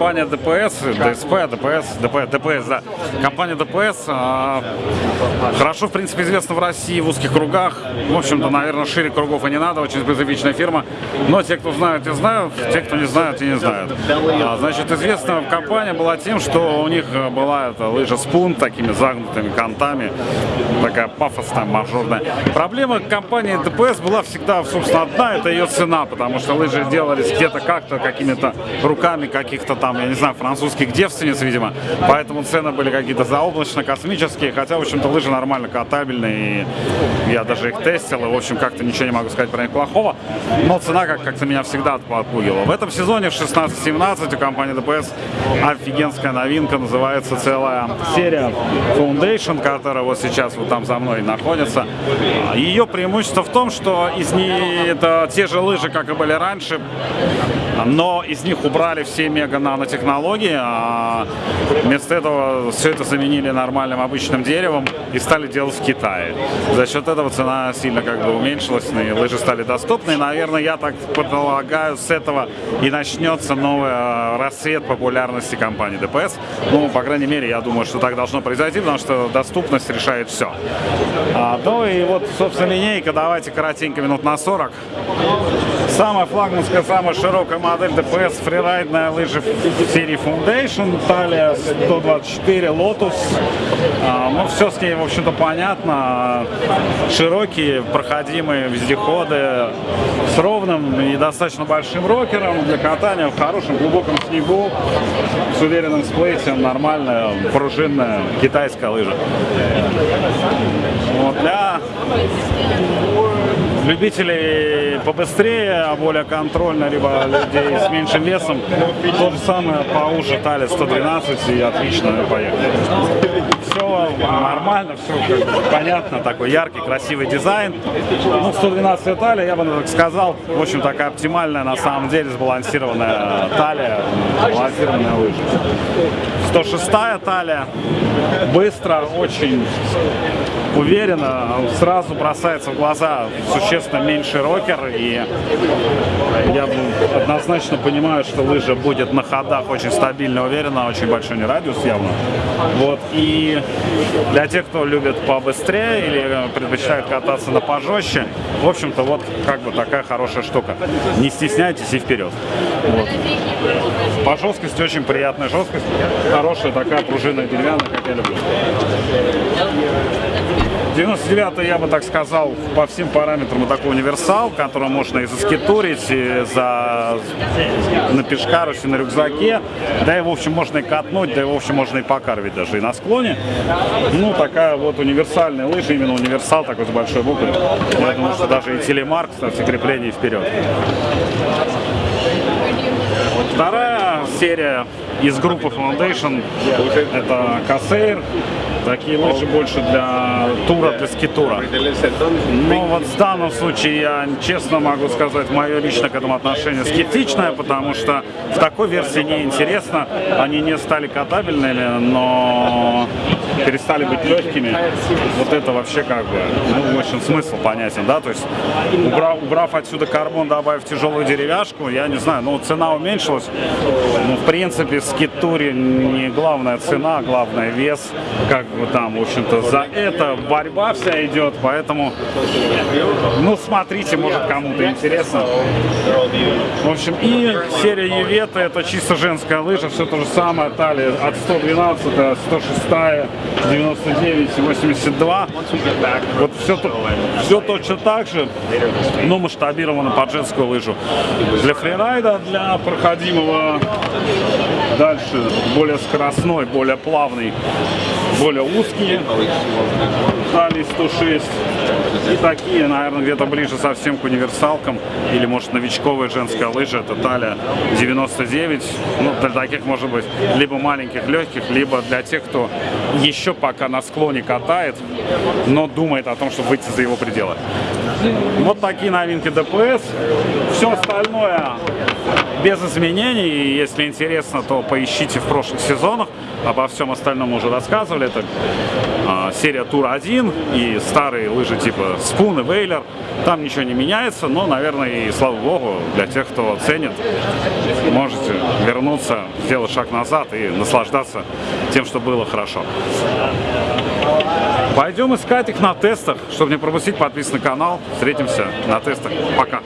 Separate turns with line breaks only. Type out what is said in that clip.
компания DPS, ДСП, DPS, DP, DPS, да. Компания DPS э, хорошо, в принципе, известна в России в узких кругах. В общем-то, наверное, шире кругов и не надо, очень специфичная фирма. Но те, кто знают, те знают, те, кто не знают, и не знают. А, значит, известна компания была тем, что у них была эта лыжа Spoon, такими загнутыми кантами, такая пафосная, мажорная. Проблема компании DPS была всегда, собственно, одна, это ее цена, потому что лыжи делались где-то как-то, какими-то руками каких-то там, я не знаю, французских девственниц, видимо, поэтому цены были какие-то заоблачно-космические, хотя, в общем-то, лыжи нормально катабельные, и я даже их тестил, и, в общем, как-то ничего не могу сказать про них плохого, но цена как-то меня всегда отпугивала. В этом сезоне в 16-17 у компании ДПС офигенская новинка, называется целая серия Foundation, которая вот сейчас вот там за мной находится. Ее преимущество в том, что из нее это те же лыжи, как и были раньше, но из них убрали все мега-нанотехнологии, а вместо этого все это заменили нормальным обычным деревом и стали делать в Китае. За счет этого цена сильно как бы уменьшилась, и лыжи стали доступны. И, наверное, я так предполагаю, с этого и начнется новый а, рассвет популярности компании ДПС. Ну, по крайней мере, я думаю, что так должно произойти, потому что доступность решает все. А, ну и вот, собственно, линейка, давайте коротенько, минут на 40. Самая флагманская, самая широкая модель ДПС фрирайдная лыжа в серии Foundation, талия 124 Lotus. А, ну, все с ней, в общем-то, понятно. Широкие, проходимые вездеходы с ровным и достаточно большим рокером для катания в хорошем глубоком снегу с уверенным сплейтем, нормальная пружинная китайская лыжа. Вот для любителей побыстрее, а более контрольно, либо людей с меньшим весом, то же самое поуже талит 112 и отлично поехали. Все нормально, все понятно, такой яркий, красивый дизайн. Ну, 112 талия, я бы так сказал, в общем, такая оптимальная, на самом деле, сбалансированная талия, сбалансированная лыжа. 106 талия, быстро, очень уверенно, сразу бросается в глаза существенно меньше рокер, и я однозначно понимаю, что лыжа будет на ходах очень стабильно, уверенно, очень большой не радиус явно. Вот, и для тех, кто любит побыстрее или предпочитает кататься на пожестче, в общем-то, вот как бы такая хорошая штука. Не стесняйтесь и вперед. Вот. По жесткости очень приятная жесткость, хорошая такая пружинная деревянная, как я люблю. 99 я бы так сказал, по всем параметрам такой универсал, который можно и заскитурить, и за на пешкарусе, на рюкзаке. Да и, в общем, можно и катнуть, да и, в общем, можно и покарвить даже и на склоне. Ну, такая вот универсальная лыжа, именно универсал такой с большой буквы. Я думаю, что даже и телемарк, кстати, крепление вперед. Вторая серия из группы Foundation это Кассейр. Такие лыжи больше для тура, для скитура. Но вот в данном случае я честно могу сказать, мое лично к этому отношение скептичное, потому что в такой версии не интересно. Они не стали катабельными, но перестали быть легкими. Вот это вообще как бы, ну, очень смысл понятен, да, то есть убрав, убрав отсюда карбон, добавив тяжелую деревяшку, я не знаю, ну, цена уменьшилась, ну, в принципе, в скитуре не главная цена, а главное вес, как бы там, в общем-то, за это борьба вся идет, поэтому, ну, смотрите, может, кому-то интересно. В общем, и серия Евета, это чисто женская лыжа, все то же самое, талия от 112, 106, 99 и 82. Вот все, все точно так же, но масштабировано под женскую лыжу. Для фрирайда, для проходимого дальше, более скоростной, более плавный, более узкие, талии 106. И такие, наверное, где-то ближе совсем к универсалкам. Или, может, новичковая женская лыжа, это талия 99. Ну, для таких, может быть, либо маленьких, легких, либо для тех, кто еще пока на склоне катает, но думает о том, чтобы выйти за его пределы. Вот такие новинки ДПС. Все остальное без изменений. Если интересно, то поищите в прошлых сезонах. обо всем остальном уже рассказывали. Это а, серия Тур 1 и старые лыжи типа Спун и Вейлер. Там ничего не меняется, но, наверное, и слава богу, для тех, кто ценит, можете вернуться, сделать шаг назад и наслаждаться тем, что было хорошо. Пойдем искать их на тестах. Чтобы не пропустить, подписывайтесь на канал. Встретимся на тестах. Пока.